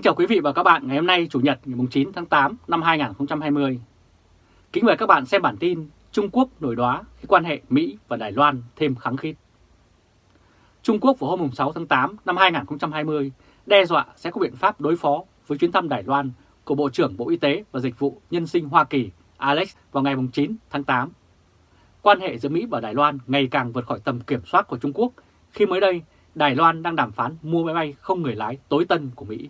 Kính chào quý vị và các bạn, ngày hôm nay Chủ nhật, ngày 9 tháng 8 năm 2020. Kính mời các bạn xem bản tin Trung Quốc nổi đoá khi quan hệ Mỹ và Đài Loan thêm kháng khít. Trung Quốc vào hôm 6 tháng 8 năm 2020 đe dọa sẽ có biện pháp đối phó với chuyến thăm Đài Loan của Bộ trưởng Bộ Y tế và Dịch vụ Nhân sinh Hoa Kỳ, Alex, vào ngày 9 tháng 8. Quan hệ giữa Mỹ và Đài Loan ngày càng vượt khỏi tầm kiểm soát của Trung Quốc, khi mới đây Đài Loan đang đàm phán mua máy bay không người lái tối tân của Mỹ.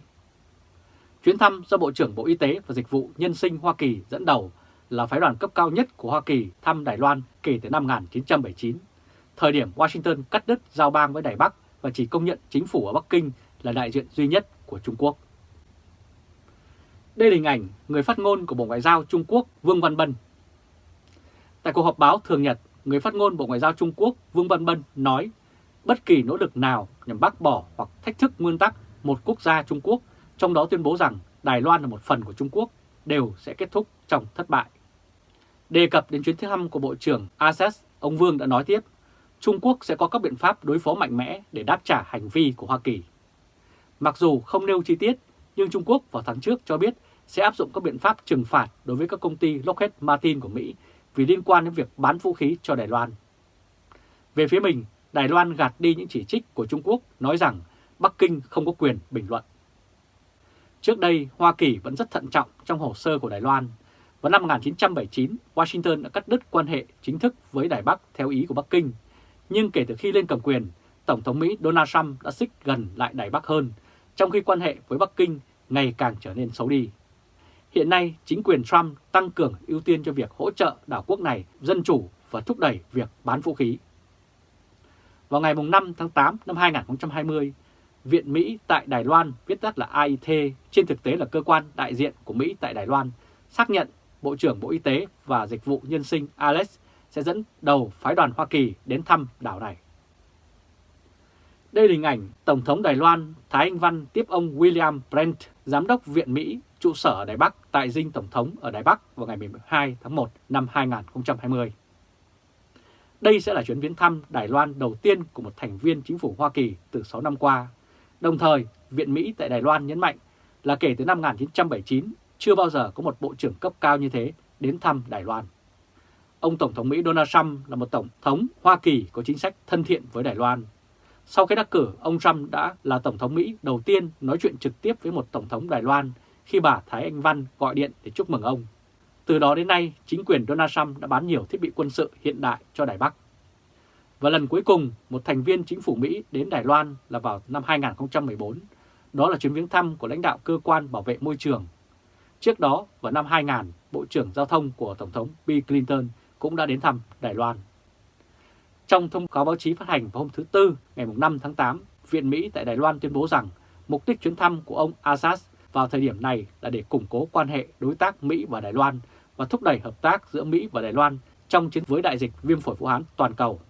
Chuyến thăm do Bộ trưởng Bộ Y tế và Dịch vụ Nhân sinh Hoa Kỳ dẫn đầu là phái đoàn cấp cao nhất của Hoa Kỳ thăm Đài Loan kể từ năm 1979, thời điểm Washington cắt đứt giao bang với Đài Bắc và chỉ công nhận chính phủ ở Bắc Kinh là đại diện duy nhất của Trung Quốc. Đây là hình ảnh người phát ngôn của Bộ Ngoại giao Trung Quốc Vương Văn Bân. Tại cuộc họp báo thường nhật, người phát ngôn Bộ Ngoại giao Trung Quốc Vương Văn Bân nói bất kỳ nỗ lực nào nhằm bác bỏ hoặc thách thức nguyên tắc một quốc gia Trung Quốc trong đó tuyên bố rằng Đài Loan là một phần của Trung Quốc, đều sẽ kết thúc trong thất bại. Đề cập đến chuyến thăm của Bộ trưởng ASEAN ông Vương đã nói tiếp, Trung Quốc sẽ có các biện pháp đối phó mạnh mẽ để đáp trả hành vi của Hoa Kỳ. Mặc dù không nêu chi tiết, nhưng Trung Quốc vào tháng trước cho biết sẽ áp dụng các biện pháp trừng phạt đối với các công ty Lockheed Martin của Mỹ vì liên quan đến việc bán vũ khí cho Đài Loan. Về phía mình, Đài Loan gạt đi những chỉ trích của Trung Quốc nói rằng Bắc Kinh không có quyền bình luận. Trước đây, Hoa Kỳ vẫn rất thận trọng trong hồ sơ của Đài Loan. Vào năm 1979, Washington đã cắt đứt quan hệ chính thức với Đài Bắc theo ý của Bắc Kinh. Nhưng kể từ khi lên cầm quyền, Tổng thống Mỹ Donald Trump đã xích gần lại Đài Bắc hơn, trong khi quan hệ với Bắc Kinh ngày càng trở nên xấu đi. Hiện nay, chính quyền Trump tăng cường ưu tiên cho việc hỗ trợ đảo quốc này dân chủ và thúc đẩy việc bán vũ khí. Vào ngày 5 tháng 8 năm 2020, Viện Mỹ tại Đài Loan, viết tắt là AIT, trên thực tế là cơ quan đại diện của Mỹ tại Đài Loan, xác nhận Bộ trưởng Bộ Y tế và Dịch vụ Nhân sinh Alex sẽ dẫn đầu phái đoàn Hoa Kỳ đến thăm đảo này. Đây là hình ảnh Tổng thống Đài Loan Thái Anh Văn tiếp ông William Brent, Giám đốc Viện Mỹ, trụ sở ở Đài Bắc tại dinh Tổng thống ở Đài Bắc vào ngày 12 tháng 1 năm 2020. Đây sẽ là chuyến viếng thăm Đài Loan đầu tiên của một thành viên chính phủ Hoa Kỳ từ 6 năm qua Đồng thời, Viện Mỹ tại Đài Loan nhấn mạnh là kể từ năm 1979, chưa bao giờ có một bộ trưởng cấp cao như thế đến thăm Đài Loan. Ông Tổng thống Mỹ Donald Trump là một Tổng thống Hoa Kỳ có chính sách thân thiện với Đài Loan. Sau khi đắc cử, ông Trump đã là Tổng thống Mỹ đầu tiên nói chuyện trực tiếp với một Tổng thống Đài Loan khi bà Thái Anh Văn gọi điện để chúc mừng ông. Từ đó đến nay, chính quyền Donald Trump đã bán nhiều thiết bị quân sự hiện đại cho Đài Bắc. Và lần cuối cùng, một thành viên chính phủ Mỹ đến Đài Loan là vào năm 2014. Đó là chuyến viếng thăm của lãnh đạo cơ quan bảo vệ môi trường. Trước đó, vào năm 2000, Bộ trưởng Giao thông của Tổng thống Bill Clinton cũng đã đến thăm Đài Loan. Trong thông cáo báo chí phát hành vào hôm thứ Tư ngày 5 tháng 8, Viện Mỹ tại Đài Loan tuyên bố rằng mục đích chuyến thăm của ông Assad vào thời điểm này là để củng cố quan hệ đối tác Mỹ và Đài Loan và thúc đẩy hợp tác giữa Mỹ và Đài Loan trong chiến với đại dịch viêm phổi Vũ Hán toàn cầu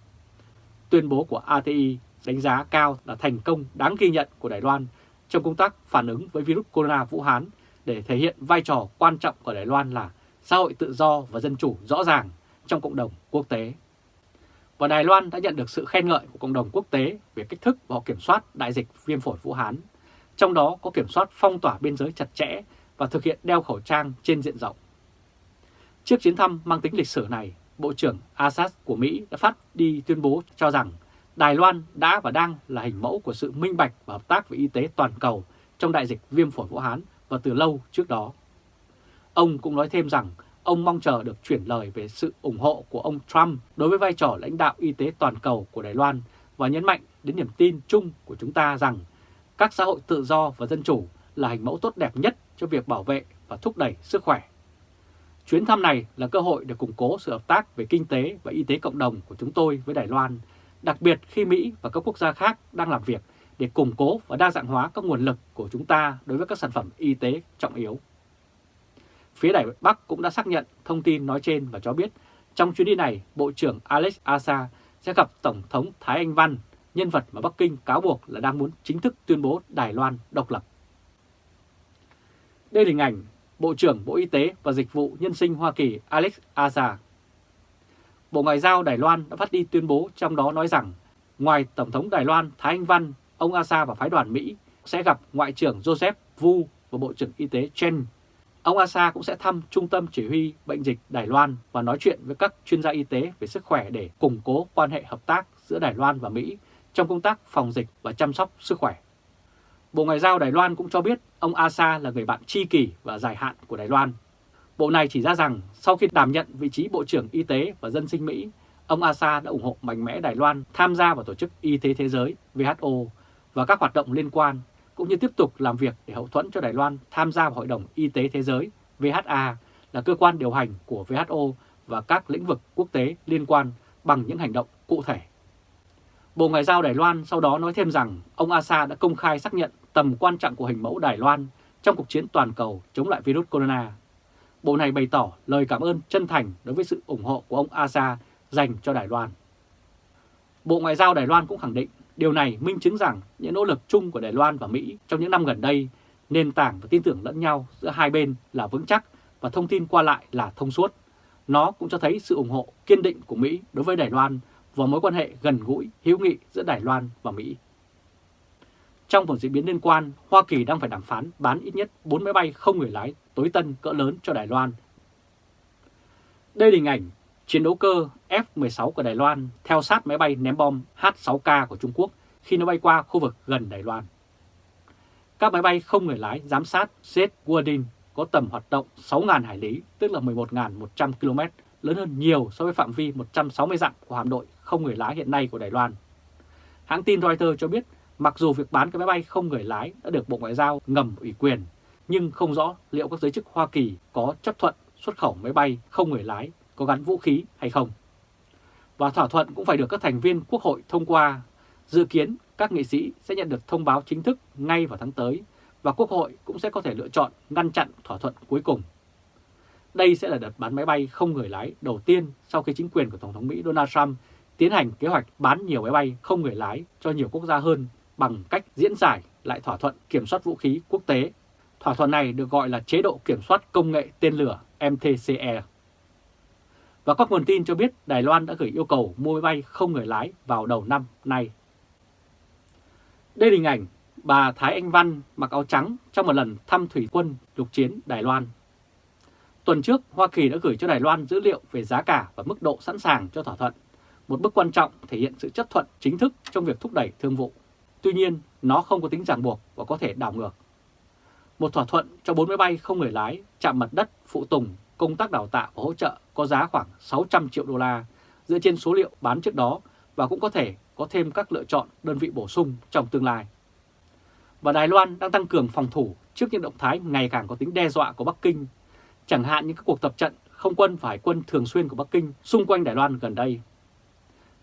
Tuyên bố của ATI đánh giá cao là thành công đáng ghi nhận của Đài Loan trong công tác phản ứng với virus corona Vũ Hán để thể hiện vai trò quan trọng của Đài Loan là xã hội tự do và dân chủ rõ ràng trong cộng đồng quốc tế. Và Đài Loan đã nhận được sự khen ngợi của cộng đồng quốc tế về cách thức và kiểm soát đại dịch viêm phổi Vũ Hán, trong đó có kiểm soát phong tỏa biên giới chặt chẽ và thực hiện đeo khẩu trang trên diện rộng. Trước chuyến thăm mang tính lịch sử này, Bộ trưởng Assad của Mỹ đã phát đi tuyên bố cho rằng Đài Loan đã và đang là hình mẫu của sự minh bạch và hợp tác về y tế toàn cầu trong đại dịch viêm phổi Vũ Hán và từ lâu trước đó. Ông cũng nói thêm rằng ông mong chờ được chuyển lời về sự ủng hộ của ông Trump đối với vai trò lãnh đạo y tế toàn cầu của Đài Loan và nhấn mạnh đến niềm tin chung của chúng ta rằng các xã hội tự do và dân chủ là hình mẫu tốt đẹp nhất cho việc bảo vệ và thúc đẩy sức khỏe Chuyến thăm này là cơ hội để củng cố sự hợp tác về kinh tế và y tế cộng đồng của chúng tôi với Đài Loan, đặc biệt khi Mỹ và các quốc gia khác đang làm việc để củng cố và đa dạng hóa các nguồn lực của chúng ta đối với các sản phẩm y tế trọng yếu. Phía Đài Bắc cũng đã xác nhận thông tin nói trên và cho biết trong chuyến đi này, Bộ trưởng Alex Asa sẽ gặp Tổng thống Thái Anh Văn, nhân vật mà Bắc Kinh cáo buộc là đang muốn chính thức tuyên bố Đài Loan độc lập. Đây là hình ảnh Bộ trưởng Bộ Y tế và Dịch vụ Nhân sinh Hoa Kỳ Alex Azar. Bộ Ngoại giao Đài Loan đã phát đi tuyên bố trong đó nói rằng ngoài Tổng thống Đài Loan Thái Anh Văn, ông Azar và phái đoàn Mỹ sẽ gặp Ngoại trưởng Joseph Vu và Bộ trưởng Y tế Chen. Ông Azar cũng sẽ thăm Trung tâm Chỉ huy Bệnh dịch Đài Loan và nói chuyện với các chuyên gia y tế về sức khỏe để củng cố quan hệ hợp tác giữa Đài Loan và Mỹ trong công tác phòng dịch và chăm sóc sức khỏe. Bộ Ngoại giao Đài Loan cũng cho biết ông Asa là người bạn tri kỷ và dài hạn của Đài Loan. Bộ này chỉ ra rằng sau khi đảm nhận vị trí Bộ trưởng Y tế và Dân sinh Mỹ, ông Asa đã ủng hộ mạnh mẽ Đài Loan tham gia vào Tổ chức Y tế Thế giới WHO và các hoạt động liên quan, cũng như tiếp tục làm việc để hậu thuẫn cho Đài Loan tham gia vào Hội đồng Y tế Thế giới VHA là cơ quan điều hành của WHO và các lĩnh vực quốc tế liên quan bằng những hành động cụ thể. Bộ Ngoại giao Đài Loan sau đó nói thêm rằng ông Asa đã công khai xác nhận tầm quan trọng của hình mẫu Đài Loan trong cuộc chiến toàn cầu chống lại virus corona. Bộ này bày tỏ lời cảm ơn chân thành đối với sự ủng hộ của ông Asa dành cho Đài Loan. Bộ Ngoại giao Đài Loan cũng khẳng định điều này minh chứng rằng những nỗ lực chung của Đài Loan và Mỹ trong những năm gần đây, nền tảng và tin tưởng lẫn nhau giữa hai bên là vững chắc và thông tin qua lại là thông suốt. Nó cũng cho thấy sự ủng hộ kiên định của Mỹ đối với Đài Loan và mối quan hệ gần gũi, hữu nghị giữa Đài Loan và Mỹ. Trong một diễn biến liên quan, Hoa Kỳ đang phải đàm phán bán ít nhất 4 máy bay không người lái tối tân cỡ lớn cho Đài Loan. Đây là hình ảnh chiến đấu cơ F-16 của Đài Loan theo sát máy bay ném bom H-6K của Trung Quốc khi nó bay qua khu vực gần Đài Loan. Các máy bay không người lái giám sát Jet Wardin có tầm hoạt động 6.000 hải lý, tức là 11.100 km, lớn hơn nhiều so với phạm vi 160 dặm của hạm đội không người lái hiện nay của Đài Loan. Hãng tin Reuters cho biết, mặc dù việc bán cái máy bay không người lái đã được Bộ Ngoại giao ngầm ủy quyền, nhưng không rõ liệu các giới chức Hoa Kỳ có chấp thuận xuất khẩu máy bay không người lái có gắn vũ khí hay không. Và thỏa thuận cũng phải được các thành viên Quốc hội thông qua. Dự kiến các nghị sĩ sẽ nhận được thông báo chính thức ngay vào tháng tới và Quốc hội cũng sẽ có thể lựa chọn ngăn chặn thỏa thuận cuối cùng. Đây sẽ là đợt bán máy bay không người lái đầu tiên sau khi chính quyền của Tổng thống Mỹ Donald Trump tiến hành kế hoạch bán nhiều máy bay không người lái cho nhiều quốc gia hơn bằng cách diễn giải lại thỏa thuận kiểm soát vũ khí quốc tế. Thỏa thuận này được gọi là chế độ kiểm soát công nghệ tên lửa MTCE. Và các nguồn tin cho biết Đài Loan đã gửi yêu cầu mua máy bay không người lái vào đầu năm nay. Đây là hình ảnh bà Thái Anh Văn mặc áo trắng trong một lần thăm thủy quân lục chiến Đài Loan. Tuần trước, Hoa Kỳ đã gửi cho Đài Loan dữ liệu về giá cả và mức độ sẵn sàng cho thỏa thuận, một bước quan trọng thể hiện sự chấp thuận chính thức trong việc thúc đẩy thương vụ. Tuy nhiên, nó không có tính ràng buộc và có thể đảo ngược. Một thỏa thuận cho 4 máy bay không người lái, chạm mặt đất, phụ tùng, công tác đào tạo và hỗ trợ có giá khoảng 600 triệu đô la dựa trên số liệu bán trước đó và cũng có thể có thêm các lựa chọn đơn vị bổ sung trong tương lai. Và Đài Loan đang tăng cường phòng thủ trước những động thái ngày càng có tính đe dọa của Bắc Kinh, chẳng hạn như các cuộc tập trận không quân và hải quân thường xuyên của Bắc Kinh xung quanh Đài Loan gần đây.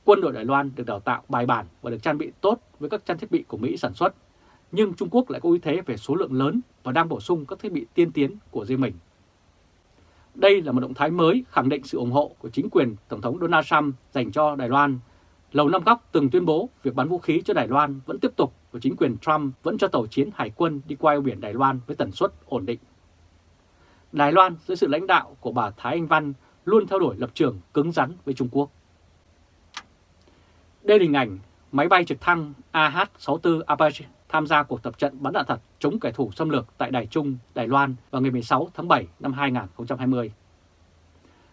Quân đội Đài Loan được đào tạo bài bản và được trang bị tốt với các trang thiết bị của Mỹ sản xuất, nhưng Trung Quốc lại có ưu thế về số lượng lớn và đang bổ sung các thiết bị tiên tiến của riêng mình. Đây là một động thái mới khẳng định sự ủng hộ của chính quyền Tổng thống Donald Trump dành cho Đài Loan. Lầu Năm Góc từng tuyên bố việc bán vũ khí cho Đài Loan vẫn tiếp tục và chính quyền Trump vẫn cho tàu chiến hải quân đi qua eo biển Đài Loan với tần suất ổn định. Đài Loan dưới sự lãnh đạo của bà Thái Anh Văn luôn theo đuổi lập trường cứng rắn với Trung Quốc. Đây là hình ảnh máy bay trực thăng AH-64 Apache tham gia cuộc tập trận bắn đạn thật chống kẻ thù xâm lược tại Đài Trung, Đài Loan vào ngày 16 tháng 7 năm 2020.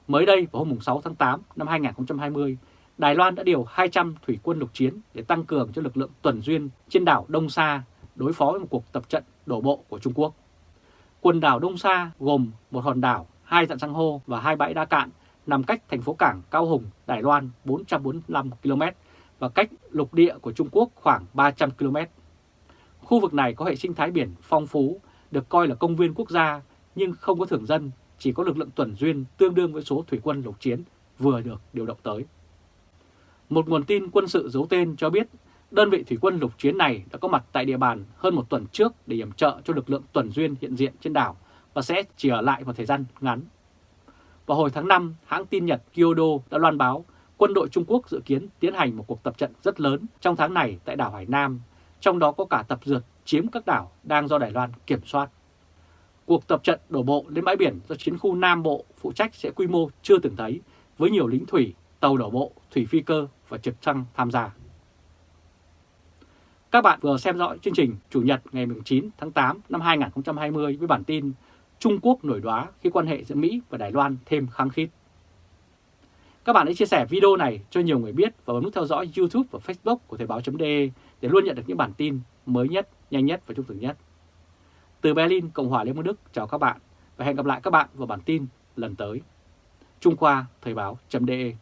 Mới đây vào hôm 6 tháng 8 năm 2020, Đài Loan đã điều 200 thủy quân lục chiến để tăng cường cho lực lượng tuần duyên trên đảo Đông Sa đối phó với một cuộc tập trận đổ bộ của Trung Quốc. Quần đảo Đông Sa gồm một hòn đảo, hai dặn san hô và hai bãi đá cạn nằm cách thành phố cảng Cao Hùng, Đài Loan 445 km và cách lục địa của Trung Quốc khoảng 300 km. Khu vực này có hệ sinh thái biển phong phú, được coi là công viên quốc gia nhưng không có thường dân, chỉ có lực lượng tuần duyên tương đương với số thủy quân lục chiến vừa được điều động tới. Một nguồn tin quân sự giấu tên cho biết đơn vị thủy quân lục chiến này đã có mặt tại địa bàn hơn một tuần trước để yểm trợ cho lực lượng tuần duyên hiện diện trên đảo và sẽ chỉ ở lại một thời gian ngắn. Vào hồi tháng 5, hãng tin Nhật Kyodo đã loan báo quân đội Trung Quốc dự kiến tiến hành một cuộc tập trận rất lớn trong tháng này tại đảo Hải Nam, trong đó có cả tập dượt chiếm các đảo đang do Đài Loan kiểm soát. Cuộc tập trận đổ bộ lên bãi biển do chiến khu Nam Bộ phụ trách sẽ quy mô chưa từng thấy, với nhiều lính thủy, tàu đổ bộ, thủy phi cơ và trực thăng tham gia. Các bạn vừa xem dõi chương trình Chủ nhật ngày 9 tháng 8 năm 2020 với bản tin Trung Quốc nổi đoá khi quan hệ giữa Mỹ và Đài Loan thêm khăng khít. Các bạn hãy chia sẻ video này cho nhiều người biết và bấm nút theo dõi YouTube và Facebook của Thời báo.de để luôn nhận được những bản tin mới nhất, nhanh nhất và trung thực nhất. Từ Berlin, Cộng hòa Liên bang Đức, chào các bạn và hẹn gặp lại các bạn vào bản tin lần tới. Trung Khoa Thời báo.de